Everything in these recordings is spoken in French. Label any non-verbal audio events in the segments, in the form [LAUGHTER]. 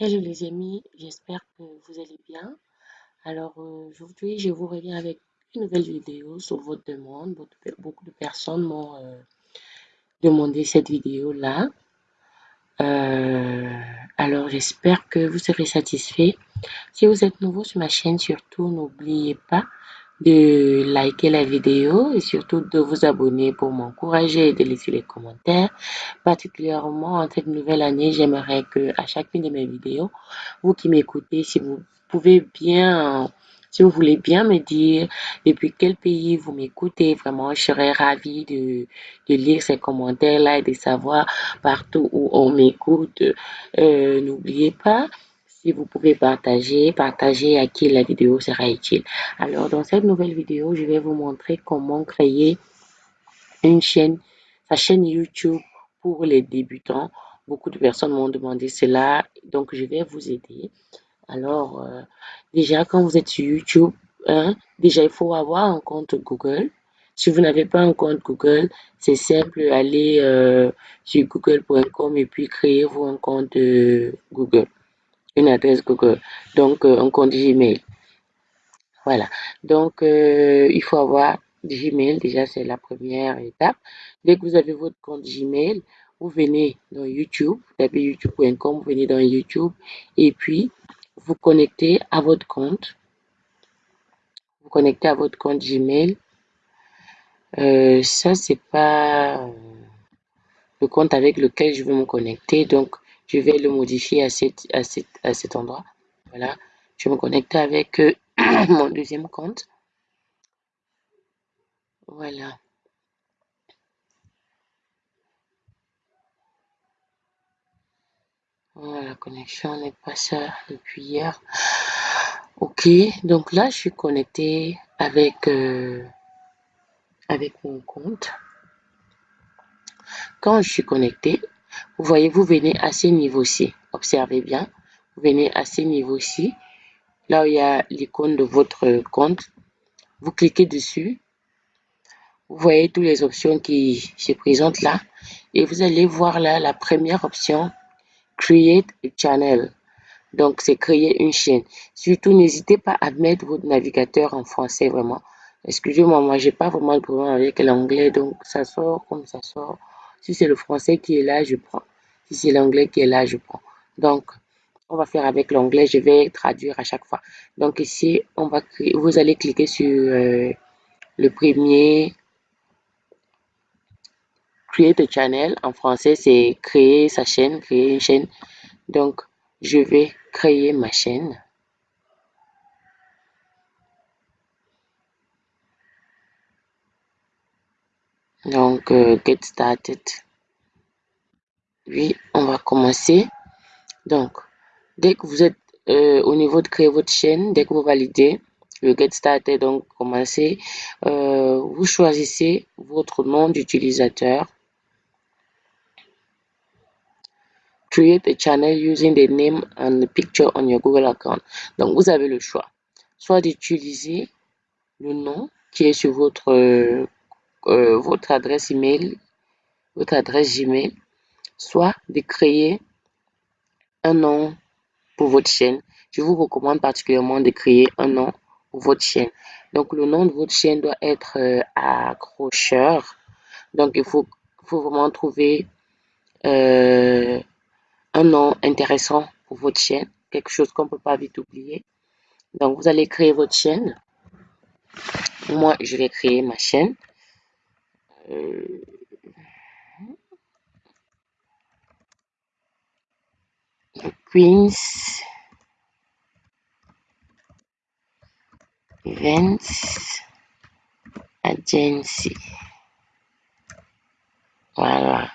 Hello les amis, j'espère que vous allez bien. Alors aujourd'hui, je vous reviens avec une nouvelle vidéo sur votre demande. Beaucoup de personnes m'ont euh, demandé cette vidéo-là. Euh, alors j'espère que vous serez satisfait. Si vous êtes nouveau sur ma chaîne, surtout n'oubliez pas de liker la vidéo et surtout de vous abonner pour m'encourager et de laisser les commentaires. Particulièrement en cette nouvelle année, j'aimerais que à chacune de mes vidéos, vous qui m'écoutez, si vous pouvez bien, si vous voulez bien me dire depuis quel pays vous m'écoutez, vraiment, je serais ravie de, de lire ces commentaires-là et de savoir partout où on m'écoute. Euh, N'oubliez pas si vous pouvez partager, partager à qui la vidéo sera utile. Alors, dans cette nouvelle vidéo, je vais vous montrer comment créer une chaîne, sa chaîne YouTube pour les débutants. Beaucoup de personnes m'ont demandé cela, donc je vais vous aider. Alors, euh, déjà, quand vous êtes sur YouTube, hein, déjà, il faut avoir un compte Google. Si vous n'avez pas un compte Google, c'est simple, allez euh, sur google.com et puis créez-vous un compte euh, Google une adresse Google, donc euh, un compte Gmail. Voilà, donc euh, il faut avoir Gmail, déjà c'est la première étape. Dès que vous avez votre compte Gmail, vous venez dans YouTube, vous tapez youtube.com, vous venez dans YouTube et puis vous connectez à votre compte. Vous connectez à votre compte Gmail. Euh, ça, c'est pas le compte avec lequel je veux me connecter. Donc, je vais le modifier à, cet endroit. Voilà, je me connecter avec euh, [CLEARS THROAT] mon deuxième compte. Voilà. Voilà, la connexion n'est pas ça depuis hier. Ok, donc là, je suis connecté avec, euh, avec mon compte. Quand je suis connecté, vous voyez, vous venez à ce niveau-ci. Observez bien. Vous venez à ce niveau-ci. Là où il y a l'icône de votre compte. Vous cliquez dessus. Vous voyez toutes les options qui se présentent là. Et vous allez voir là la première option. Create a channel. Donc, c'est créer une chaîne. Surtout, n'hésitez pas à mettre votre navigateur en français, vraiment. Excusez-moi, moi, j'ai pas vraiment de problème avec l'anglais, donc ça sort comme ça sort. Si c'est le français qui est là, je prends. Si c'est l'anglais qui est là, je prends. Donc, on va faire avec l'anglais. Je vais traduire à chaque fois. Donc ici, on va vous allez cliquer sur euh, le premier Create a channel. En français, c'est créer sa chaîne, créer une chaîne. Donc, je vais créer ma chaîne. Donc, euh, get started. Oui, on va commencer. Donc, dès que vous êtes euh, au niveau de créer votre chaîne, dès que vous validez le get started, donc commencer, euh, vous choisissez votre nom d'utilisateur. Create a channel using the name and the picture on your Google account. Donc, vous avez le choix. Soit d'utiliser le nom qui est sur votre euh, votre adresse email, votre adresse Gmail, soit de créer un nom pour votre chaîne. Je vous recommande particulièrement de créer un nom pour votre chaîne. Donc, le nom de votre chaîne doit être euh, accrocheur. Donc, il faut, faut vraiment trouver euh, un nom intéressant pour votre chaîne, quelque chose qu'on ne peut pas vite oublier. Donc, vous allez créer votre chaîne. Moi, je vais créer ma chaîne. Euh, Queens Events Agency. Voilà.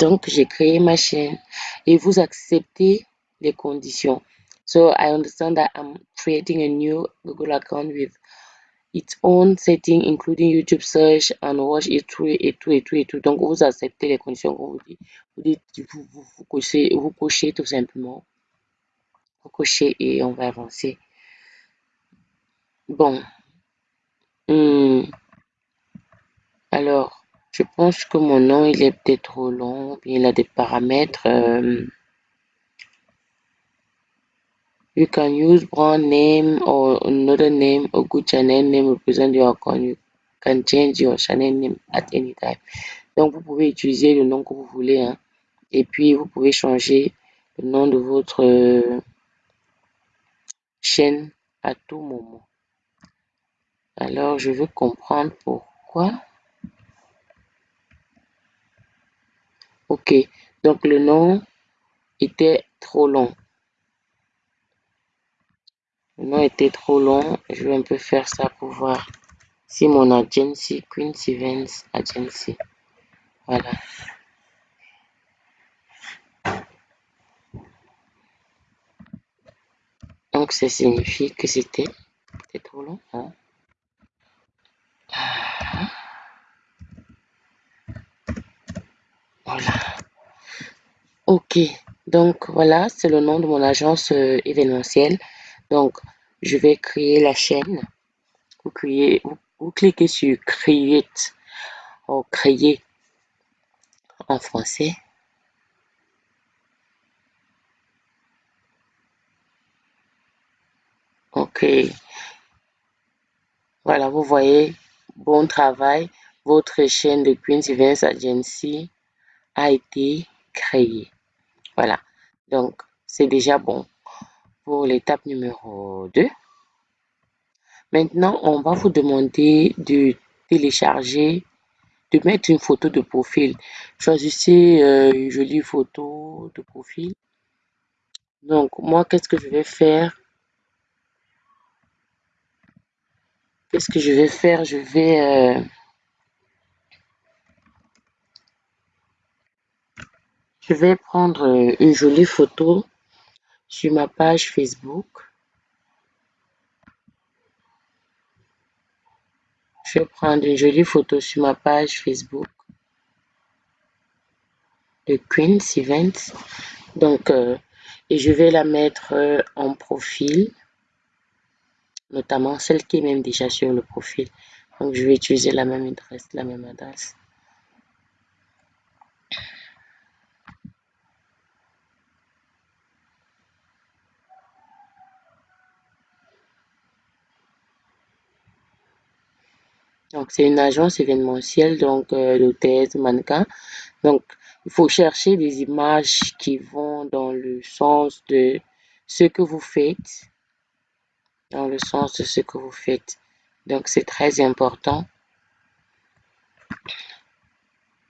Donc, j'ai créé ma chaîne et vous acceptez les conditions. So, I understand that I'm creating a new Google account with its own setting, including YouTube search and watch et tout, et tout, et tout, et tout. Donc, vous acceptez les conditions qu'on vous dit. Vous dites, vous, vous, vous, cochez, vous cochez tout simplement. Vous cochez et on va avancer. Bon. Hum. Alors, je pense que mon nom, il est peut-être trop long, il a des paramètres. Euh, You can use brand name or another name, a good channel name represent your account. You can change your channel name at any time. Donc, vous pouvez utiliser le nom que vous voulez. Hein. Et puis, vous pouvez changer le nom de votre euh, chaîne à tout moment. Alors, je veux comprendre pourquoi. Ok, donc le nom était trop long. Le nom était trop long. Je vais un peu faire ça pour voir si mon agency, Queen's Events Agency. Voilà. Donc, ça signifie que c'était trop long. Hein? Voilà. Ok. Donc, voilà, c'est le nom de mon agence euh, événementielle. Donc, je vais créer la chaîne. Vous, cliquez sur Create Créer en français. Ok. Voilà, vous voyez, bon travail. Votre chaîne de Queen's Events Agency a été créée. Voilà. Donc, c'est déjà bon pour l'étape numéro 2. Maintenant, on va vous demander de télécharger, de mettre une photo de profil. Choisissez euh, une jolie photo de profil. Donc, moi, qu'est-ce que je vais faire? Qu'est-ce que je vais faire? Je vais... Euh, je vais prendre euh, une jolie photo sur ma page Facebook. Je vais prendre une jolie photo sur ma page Facebook de Queen's Events. Donc, euh, et je vais la mettre en profil notamment celle qui est même déjà sur le profil. Donc, je vais utiliser la même adresse, la même adresse. Donc, c'est une agence événementielle, donc euh, d'hôtesse, mannequin. Donc, il faut chercher des images qui vont dans le sens de ce que vous faites dans le sens de ce que vous faites. Donc, c'est très important.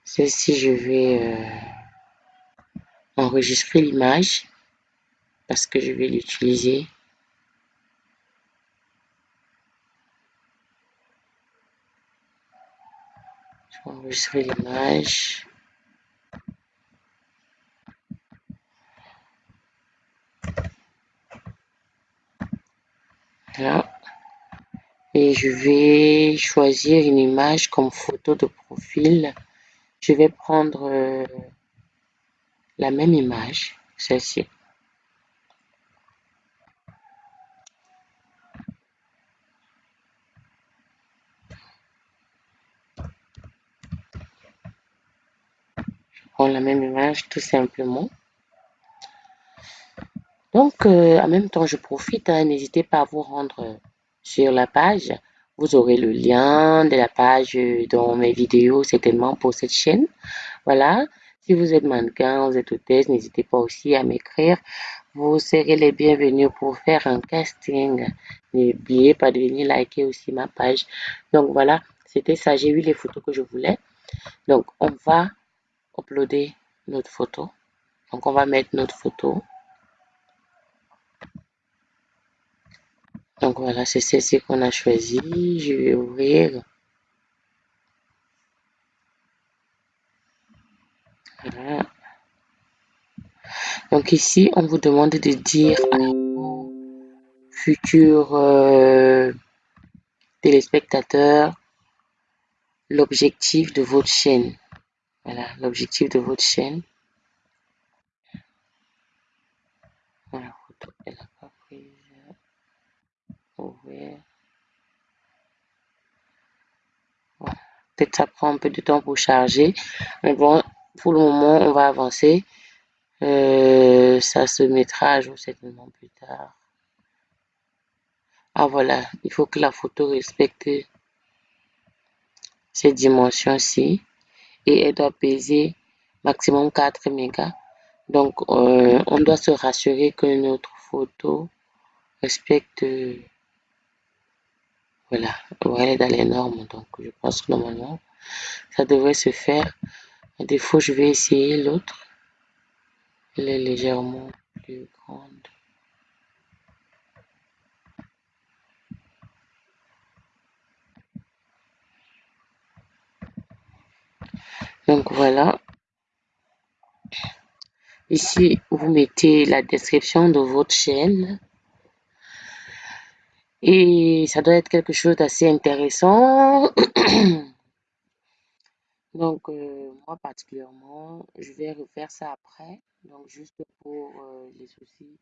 Celle-ci, je vais euh, enregistrer l'image parce que je vais l'utiliser. Je vais enregistrer l'image. Et je vais choisir une image comme photo de profil. Je vais prendre euh, la même image, celle-ci. Je prends tout simplement. Donc, euh, en même temps, je profite, hein, n'hésitez pas à vous rendre sur la page. Vous aurez le lien de la page dans mes vidéos certainement pour cette chaîne. Voilà. Si vous êtes mannequin, vous êtes hôtesse, n'hésitez pas aussi à m'écrire. Vous serez les bienvenus pour faire un casting. N'oubliez pas de venir liker aussi ma page. Donc voilà, c'était ça. J'ai eu les photos que je voulais. Donc on va uploader notre photo. Donc on va mettre notre photo. Donc voilà, c'est celle-ci qu'on a choisi. Je vais ouvrir. Donc ici, on vous demande de dire à vos futurs euh, téléspectateurs l'objectif de votre chaîne. Voilà, l'objectif de votre chaîne. Voilà, photo, elle n'a pas prise. Peut-être ça prend un peu de temps pour charger. Mais bon, pour le moment, on va avancer. Euh, ça se mettra à jour certainement plus tard. Ah voilà, il faut que la photo respecte cette dimension-ci et elle doit peser maximum 4 mégas. Donc, euh, on doit se rassurer que notre photo respecte, voilà, elle est dans les normes. Donc, je pense que normalement, ça devrait se faire. À défaut, je vais essayer l'autre. Elle est légèrement plus grande. Donc voilà. Ici, vous mettez la description de votre chaîne. Et ça doit être quelque chose d'assez intéressant. [COUGHS] Donc, euh, moi particulièrement, je vais refaire ça après. Donc, juste pour euh, les soucis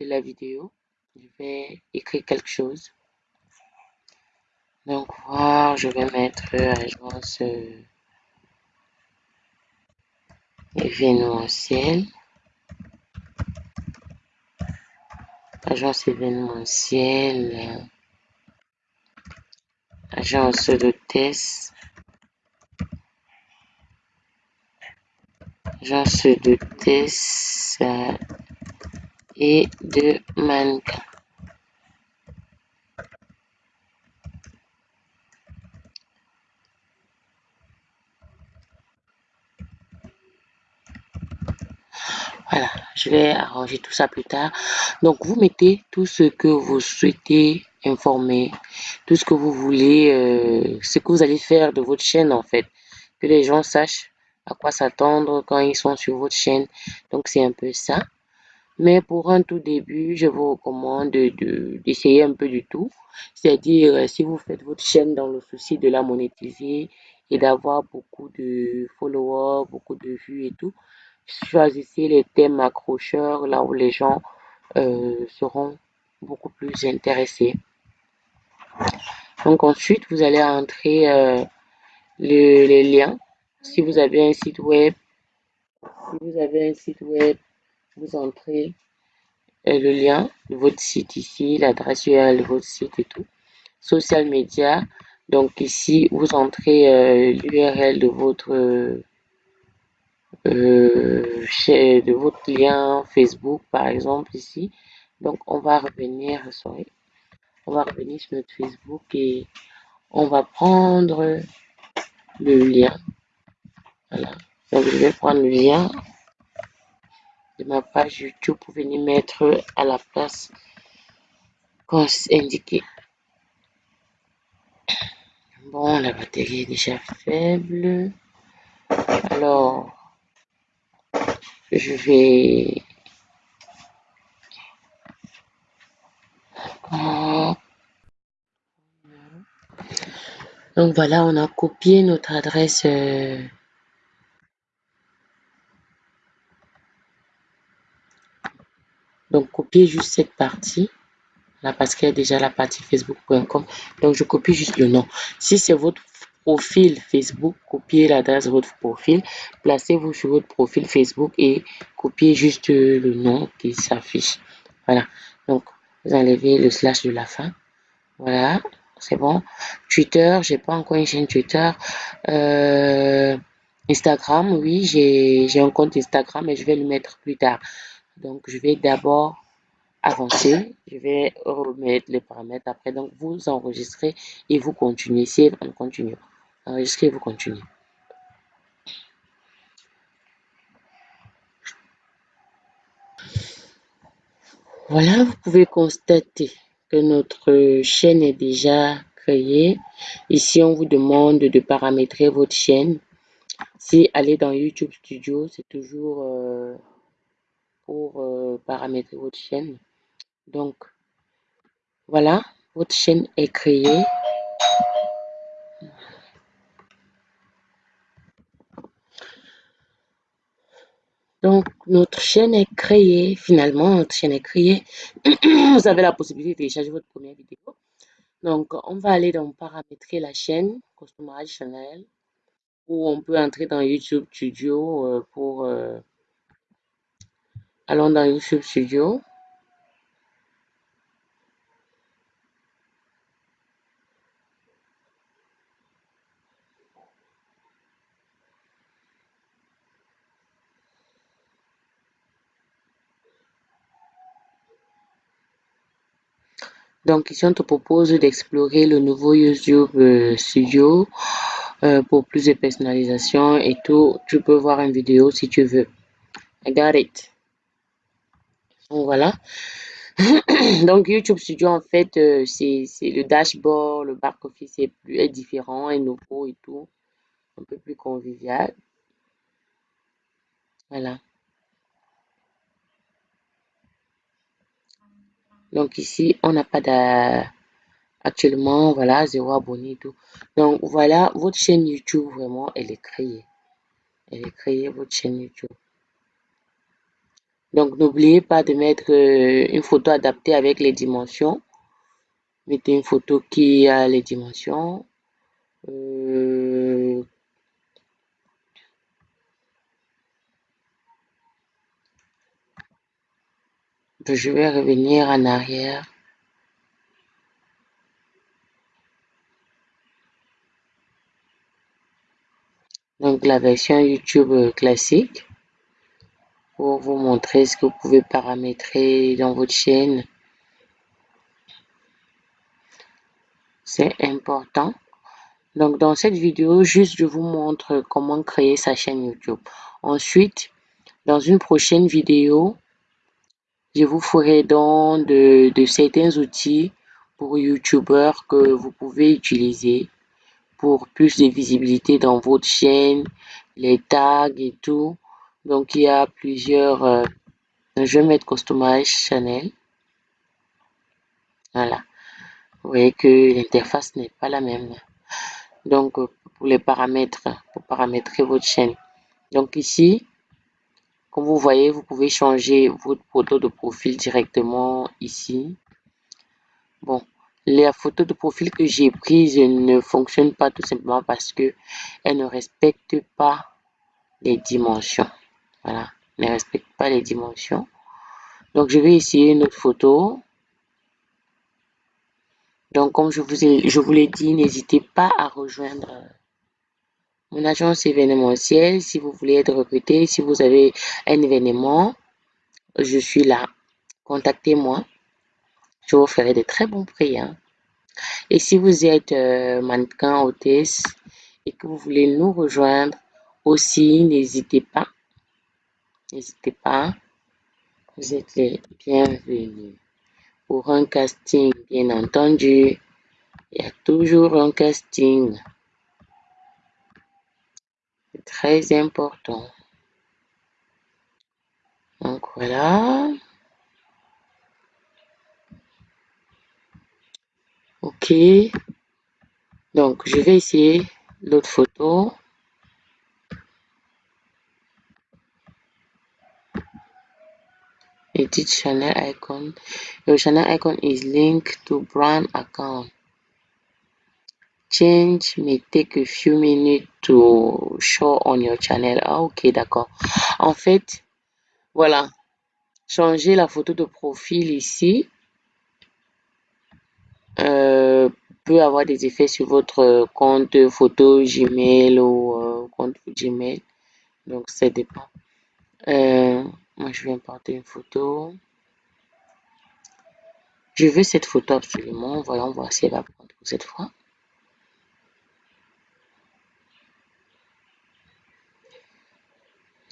de la vidéo, je vais écrire quelque chose. Donc, voir, je vais mettre agence euh, événementielle. Agence événementielle. Agence de test. Agence de test et de mannequin. Voilà, je vais arranger tout ça plus tard. Donc, vous mettez tout ce que vous souhaitez informer, tout ce que vous voulez, euh, ce que vous allez faire de votre chaîne en fait. Que les gens sachent à quoi s'attendre quand ils sont sur votre chaîne. Donc, c'est un peu ça. Mais pour un tout début, je vous recommande d'essayer de, un peu du tout. C'est-à-dire, euh, si vous faites votre chaîne dans le souci de la monétiser et d'avoir beaucoup de followers, beaucoup de vues et tout, choisissez les thèmes accrocheurs là où les gens euh, seront beaucoup plus intéressés. Donc ensuite, vous allez entrer euh, les liens. Si vous avez un site web, si vous avez un site web, vous entrez euh, le lien de votre site ici, l'adresse URL de votre site et tout. Social media, donc ici, vous entrez l'URL de votre euh, de votre lien Facebook, par exemple, ici. Donc, on va revenir, sorry, on va revenir sur notre Facebook et on va prendre le lien. Voilà. Donc, je vais prendre le lien de ma page YouTube pour venir mettre à la place qu'on indiqué. Bon, la batterie est déjà faible. Alors, je vais donc voilà on a copié notre adresse euh, donc copier juste cette partie là parce qu'il y a déjà la partie facebook.com donc je copie juste le nom. Si c'est votre profil Facebook, copiez l'adresse de votre profil, placez-vous sur votre profil Facebook et copiez juste le nom qui s'affiche. Voilà, donc vous enlevez le slash de la fin. Voilà, c'est bon. Twitter, j'ai pas encore une chaîne Twitter. Euh, Instagram, oui, j'ai un compte Instagram, mais je vais le mettre plus tard. Donc, je vais d'abord avancer. Je vais remettre les paramètres après. Donc, vous enregistrez et vous continuez. Si on continue. Enregistrez et vous continuez. Voilà, vous pouvez constater que notre chaîne est déjà créée. Ici, on vous demande de paramétrer votre chaîne. Si aller dans YouTube Studio, c'est toujours euh, pour euh, paramétrer votre chaîne. Donc, voilà, votre chaîne est créée. Donc, notre chaîne est créée. Finalement, notre chaîne est créée. [CLEARS THROAT] Vous avez la possibilité de télécharger votre première vidéo. Donc, on va aller dans paramétrer la chaîne, Customize Channel, ou on peut entrer dans YouTube Studio euh, pour... Euh, allons dans YouTube Studio. Donc ici, on te propose d'explorer le nouveau YouTube euh, Studio euh, pour plus de personnalisation et tout. Tu peux voir une vidéo si tu veux. I got it. Donc voilà. [COUGHS] Donc YouTube Studio, en fait, euh, c'est le dashboard, le back-office est, plus, est différent, est nouveau et tout. Un peu plus convivial. Voilà. Donc ici, on n'a pas de... Actuellement, voilà, zéro abonné et tout. Donc voilà, votre chaîne YouTube, vraiment, elle est créée. Elle est créée, votre chaîne YouTube. Donc n'oubliez pas de mettre euh, une photo adaptée avec les dimensions. Mettez une photo qui a les dimensions. Euh, je vais revenir en arrière. Donc la version YouTube classique pour vous montrer ce que vous pouvez paramétrer dans votre chaîne. C'est important. Donc dans cette vidéo, juste je vous montre comment créer sa chaîne YouTube. Ensuite, dans une prochaine vidéo, je vous ferai don de, de certains outils pour YouTubeurs que vous pouvez utiliser pour plus de visibilité dans votre chaîne, les tags et tout. Donc, il y a plusieurs... Euh, je vais mettre Customize Channel. Voilà. Vous voyez que l'interface n'est pas la même. Donc, euh, pour les paramètres, pour paramétrer votre chaîne. Donc ici, comme vous voyez, vous pouvez changer votre photo de profil directement ici. Bon, la photo de profil que j'ai prise ne fonctionne pas tout simplement parce que elle ne respecte pas les dimensions. Voilà, ne respecte pas les dimensions. Donc, je vais essayer une autre photo. Donc, comme je vous, ai, je vous l'ai dit, n'hésitez pas à rejoindre mon agence événementielle si vous voulez être recruté. Si vous avez un événement, je suis là. Contactez-moi. Je vous ferai de très bons prix. Et si vous êtes euh, mannequin, hôtesse et que vous voulez nous rejoindre aussi, n'hésitez pas. N'hésitez pas. Vous êtes les bienvenus. Pour un casting, bien entendu, il y a toujours un casting. Très important. Donc voilà. Ok. Donc je vais essayer l'autre photo. Edit channel icon. Your channel icon is linked to brand account. Change may take a few minutes to show on your channel. Ah, ok, d'accord. En fait, voilà. Changer la photo de profil ici euh, peut avoir des effets sur votre compte photo Gmail ou euh, compte Gmail. Donc, ça dépend. Euh, moi, je vais importer une photo. Je veux cette photo absolument. Voyons voir si elle va prendre pour cette fois.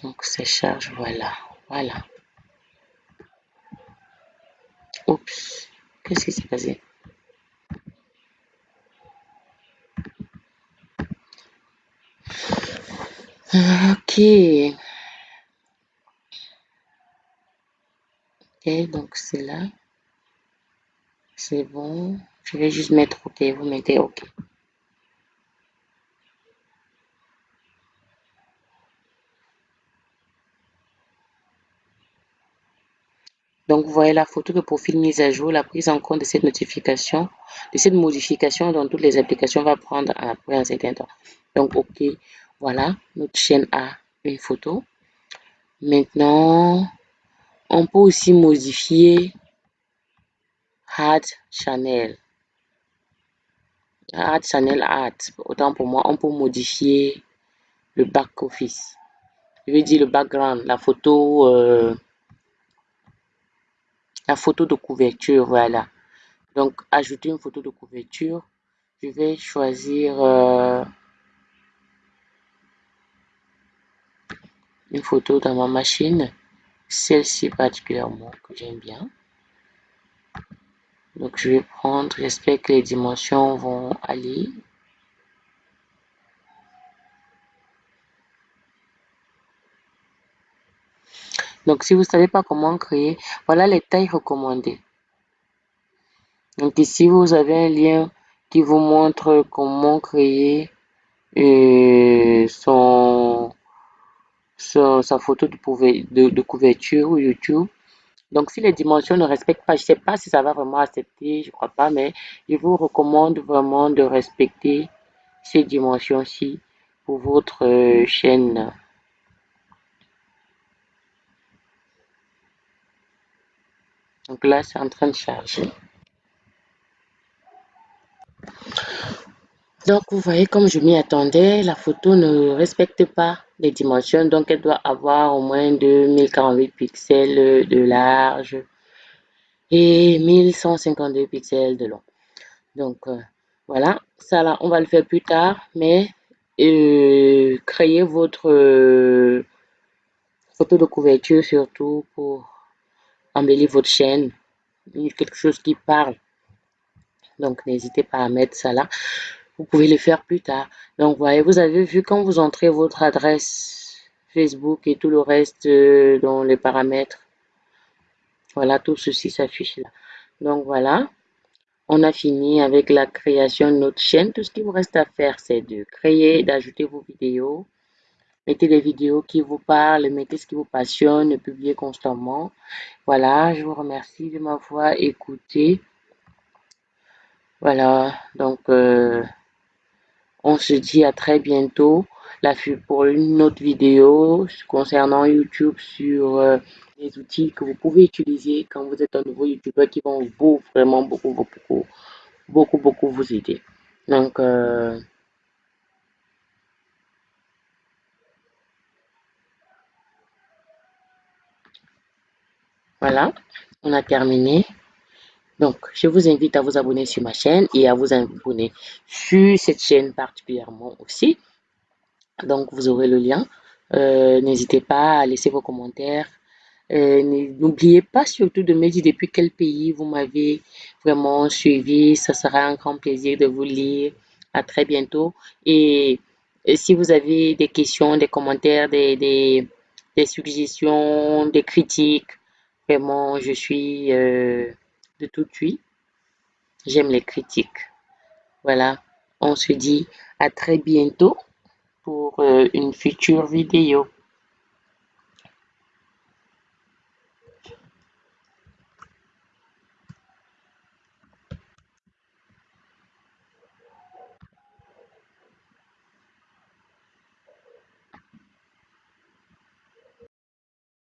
Donc, ça charge, voilà, voilà. Oups, qu'est-ce qui s'est passé? Ok. Ok, donc c'est là. C'est bon. Je vais juste mettre OK. Vous mettez OK. Donc, vous voyez la photo de profil mise à jour, la prise en compte de cette notification, de cette modification dans toutes les applications va prendre après un certain temps. Donc, OK, voilà, notre chaîne a une photo. Maintenant, on peut aussi modifier Add Channel. Add Channel Add. Autant pour moi, on peut modifier le back office. Je veux dire le background, la photo, euh, photo de couverture, voilà. Donc, ajouter une photo de couverture. Je vais choisir euh, une photo dans ma machine. Celle-ci particulièrement que j'aime bien. Donc, je vais prendre, j'espère que les dimensions vont aller. Donc, si vous ne savez pas comment créer, voilà les tailles recommandées. Donc, ici, vous avez un lien qui vous montre comment créer euh, son, sa photo de, de, couverture YouTube. Donc, si les dimensions ne respectent pas, je ne sais pas si ça va vraiment accepter, je ne crois pas, mais je vous recommande vraiment de respecter ces dimensions-ci pour votre euh, chaîne. Donc là, c'est en train de charger. Donc, vous voyez, comme je m'y attendais, la photo ne respecte pas les dimensions. Donc, elle doit avoir au moins 2048 pixels de large et 1152 pixels de long. Donc, euh, voilà. Ça, là, on va le faire plus tard. Mais, euh, créez votre euh, photo de couverture surtout pour embellir votre chaîne. Quelque chose qui parle. Donc, n'hésitez pas à mettre ça là. Vous pouvez le faire plus tard. Donc, voyez, vous avez vu quand vous entrez votre adresse Facebook et tout le reste euh, dans les paramètres. Voilà, tout ceci s'affiche là. Donc, voilà. On a fini avec la création de notre chaîne. Tout ce qui vous reste à faire, c'est de créer, d'ajouter vos vidéos. Mettez des vidéos qui vous parlent, mettez ce qui vous passionne, publiez constamment. Voilà, je vous remercie de m'avoir écouté. Voilà, donc euh, on se dit à très bientôt la pour une autre vidéo concernant YouTube sur euh, les outils que vous pouvez utiliser quand vous êtes un nouveau YouTuber qui vont vous vraiment beaucoup, beaucoup, beaucoup, beaucoup vous aider. Donc, euh, voilà, on a terminé. Donc, je vous invite à vous abonner sur ma chaîne et à vous abonner sur cette chaîne particulièrement aussi. Donc, vous aurez le lien. Euh, n'hésitez pas à laisser vos commentaires. Euh, n'oubliez pas surtout de me dire depuis quel pays vous m'avez vraiment suivi. Ça sera un grand plaisir de vous lire. À très bientôt. Et, si vous avez des questions, des commentaires, des, des, suggestions, des critiques, je suis... Euh, de tout suite. J'aime les critiques. Voilà, on se dit à très bientôt pour euh, une future vidéo.